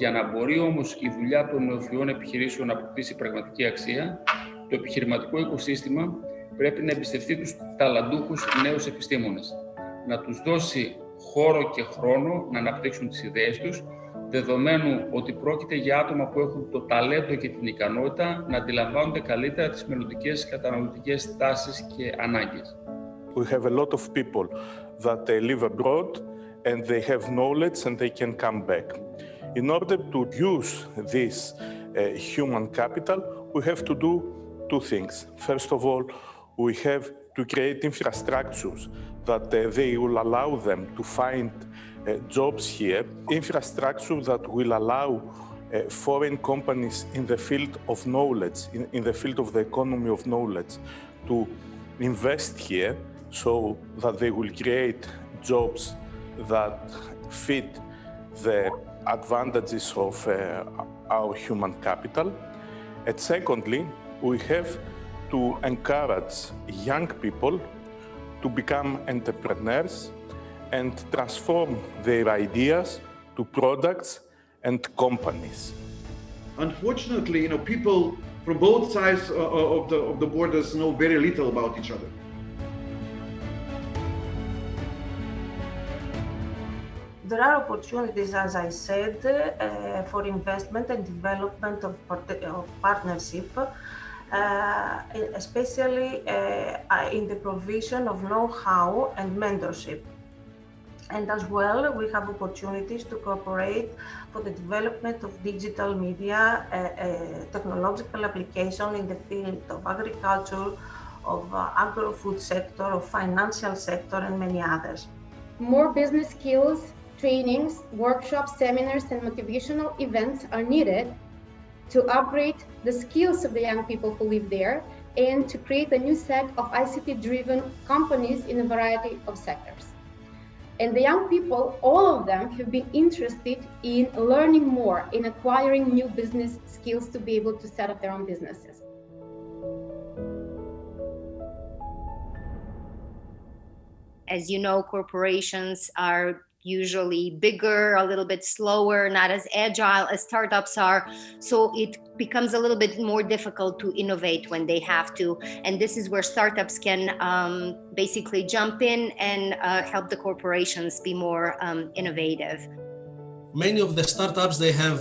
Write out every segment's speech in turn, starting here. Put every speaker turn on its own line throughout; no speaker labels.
Για να μπορεί όμως η δουλειά των νεοφυών επιχειρήσεων να αποκτήσει πραγματική αξία, το επιχειρηματικό οικοσύστημα πρέπει να εμπιστευτεί τους ταλαντούχους νέους επιστήμονες, να τους δώσει χώρο και χρόνο να αναπτύξουν τις ιδέες τους, δεδομένου ότι πρόκειται για άτομα που έχουν το ταλέντο και την ικανότητα να αντιλαμβάνονται καλύτερα τις μελλοντικές καταναλωτικές τάσεις και ανάγκες.
We have a lot of people that they live abroad and they have knowledge and they can come back. In order to use this uh, human capital, we have to do two things. First of all, we have to create infrastructures that uh, they will allow them to find uh, jobs here, infrastructure that will allow uh, foreign companies in the field of knowledge, in, in, the field of the economy of knowledge, to invest here so that they will create jobs that fit the advantages of uh, our human capital. And secondly, we have to encourage young people to become entrepreneurs and transform their ideas to products and companies.
Unfortunately, you know, people from both sides of the, of the borders know very little about each other.
There are opportunities, as I said, uh, for investment and development of, of partnership uh, especially uh, in the provision of know-how and mentorship. And as well, we have opportunities to cooperate for the development of digital media, uh, uh, technological application in the field of agriculture, of uh, agro-food sector, of financial sector, and many others.
More business skills, trainings, workshops, seminars, and motivational events are needed to upgrade the skills of the young people who live there and to create a new set of ICT-driven companies in a variety of sectors. And the young people, all of them have been interested in learning more, in acquiring new business skills to be able to set up their own businesses.
As you know, corporations are usually bigger, a little bit slower, not as agile as startups are. So it becomes a little bit more difficult to innovate when they have to. And this is where startups can um, basically jump in and uh, help the corporations be more um, innovative.
Many of the startups, they have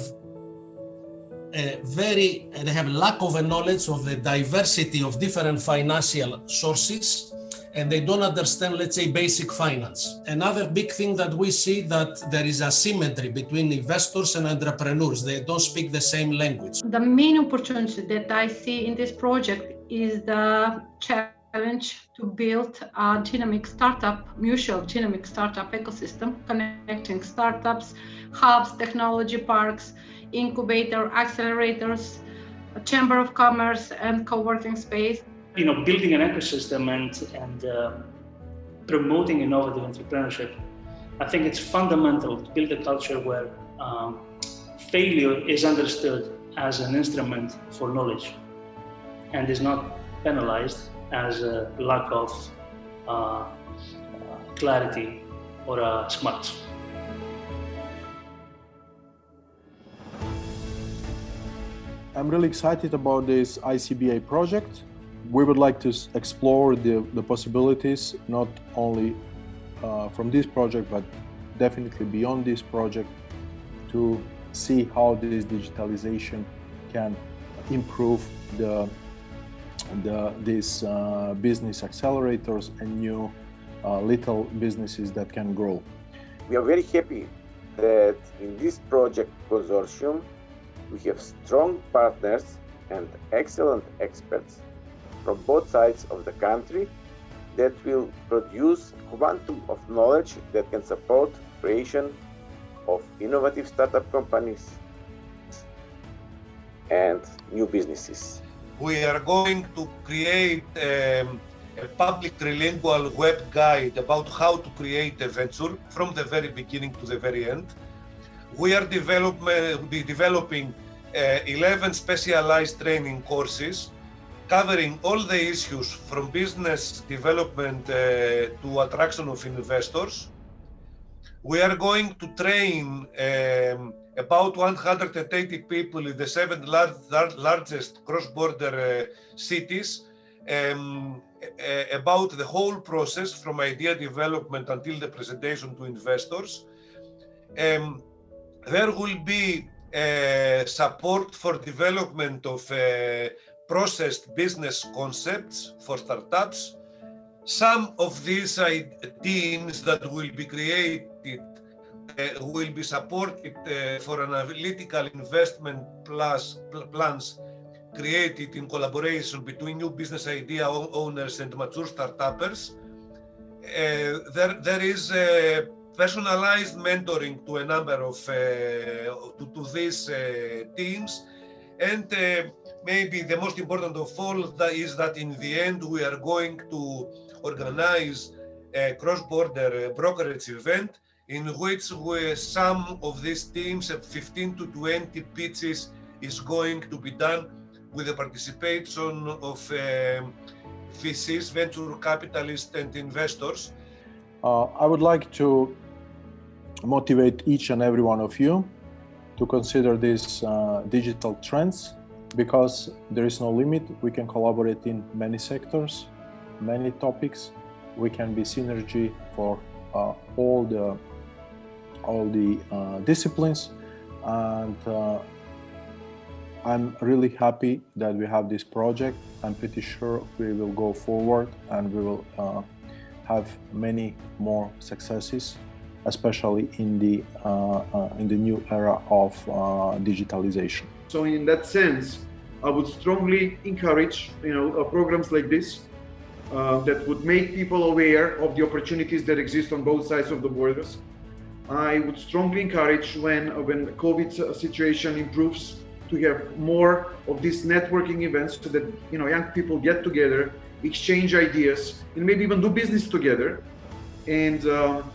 a very, they have lack of a knowledge of the diversity of different financial sources and they don't understand, let's say, basic finance. Another big thing that we see that there is asymmetry between investors and entrepreneurs. They don't speak the same language.
The main opportunity that I see in this project is the challenge to build a dynamic startup, mutual dynamic startup ecosystem, connecting startups, hubs, technology parks, incubator, accelerators, chamber of commerce, and co-working space
you know, building an ecosystem and, and uh, promoting innovative entrepreneurship, I think it's fundamental to build a culture where um, failure is understood as an instrument for knowledge and is not penalized as a lack of uh, clarity or uh, smarts.
I'm really excited about this ICBA project we would like to explore the, the possibilities, not only uh, from this project, but definitely beyond this project to see how this digitalization can improve the, the these uh, business accelerators and new uh, little businesses that can grow.
We are very happy that in this project consortium we have strong partners and excellent experts from both sides of the country that will produce quantum of knowledge that can support creation of innovative startup companies and new businesses.
We are going to create um, a public trilingual web guide about how to create a venture from the very beginning to the very end. We are develop, uh, developing uh, 11 specialized training courses covering all the issues from business development uh, to attraction of investors. We are going to train um, about 180 people in the seven lar lar largest cross-border uh, cities um, about the whole process from idea development until the presentation to investors. Um, there will be uh, support for development of uh, processed business concepts for startups. Some of these teams that will be created uh, will be supported uh, for analytical investment plus, plans created in collaboration between new business idea owners and mature startups. Uh, there, there is personalized mentoring to a number of uh, to, to, these uh, teams, and uh, maybe the most important of all is that in the end we are going to organize a cross-border brokerage event in which we, some of these teams, 15 to 20 pitches is going to be done with the participation of uh, VCs, venture capitalists and investors.
Uh, I would like to motivate each and every one of you to consider these uh, digital trends because there is no limit. We can collaborate in many sectors, many topics. We can be synergy for uh, all the all the uh, disciplines and uh, I'm really happy that we have this project. I'm pretty sure we will go forward and we will uh, have many more successes, especially in the uh, uh, in the new era of digitalization.
So in that sense, I would strongly encourage you know programs like this uh, that would make people aware of the opportunities that exist on both sides of the borders. I would strongly encourage when when the COVID situation improves to have more of these networking events so that you know young people get together, exchange ideas, and maybe even do business together. And um,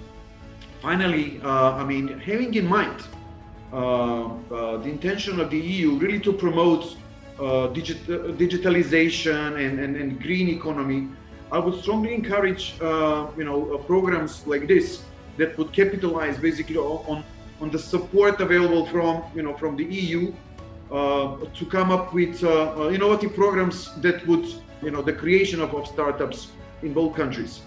finally, uh, I mean, having in mind uh, uh, the intention of the EU really to promote uh, digit digitalization and, and, and, green economy, I would strongly encourage uh, you know uh, programs like this that would capitalize basically on on the support available from you know from the EU uh, to come up with uh, uh, innovative programs that would, you know, the creation of, of startups in both countries.